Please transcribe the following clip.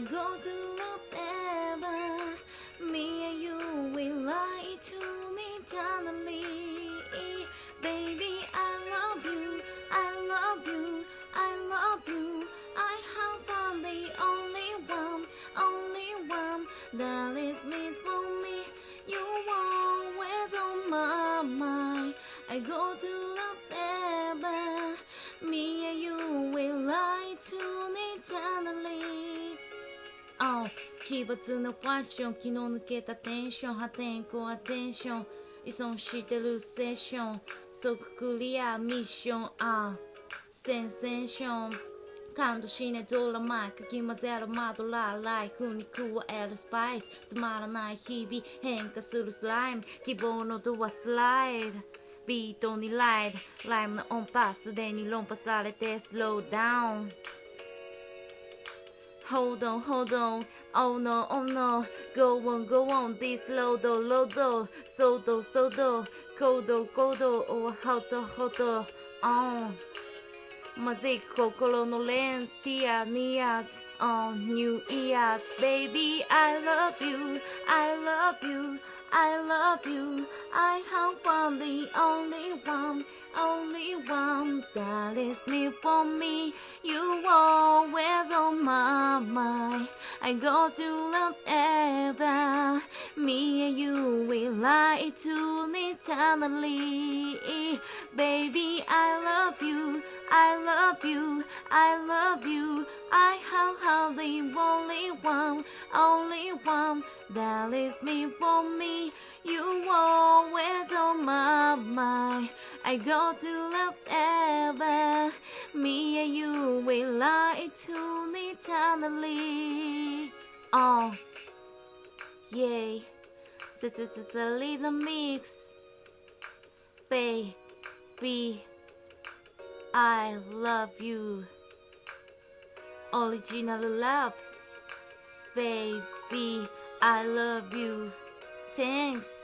I go to forever. Me and you will lie to me eternally. Baby, I love you, I love you, I love you. I have found the only one, only one that is me for me. You always on my mind. I go to 奇抜なファッション昨日抜けたテンション破天荒アテンション依存してるセッション即クリアミッションあセンセーション感動しないドラマかき混ぜるマドラーライフに加えるスパイスつまらない日々変化するスライム希望のドアスライドビートにライドライムの音波すでに論破されてスローダウン Hold on, hold on. Oh no, oh no, go on, go on, this lodo, lodo, sodo, sodo, go do, oh, hoto, hoto, oh. Magic, kokoro no lens, tia, nia, oh new ears. Baby, I love you, I love you, I love you. I have one, the only one, only one that is me for me. You always on my mind. I go to love ever me and you will lie to me eternally baby I love you I love you, I love you. I have the only one, only one that is me for me. You always on my mind. I go to Oh, yay. This is a little mix. Baby. I love you. Original love. Baby, I love you. Thanks.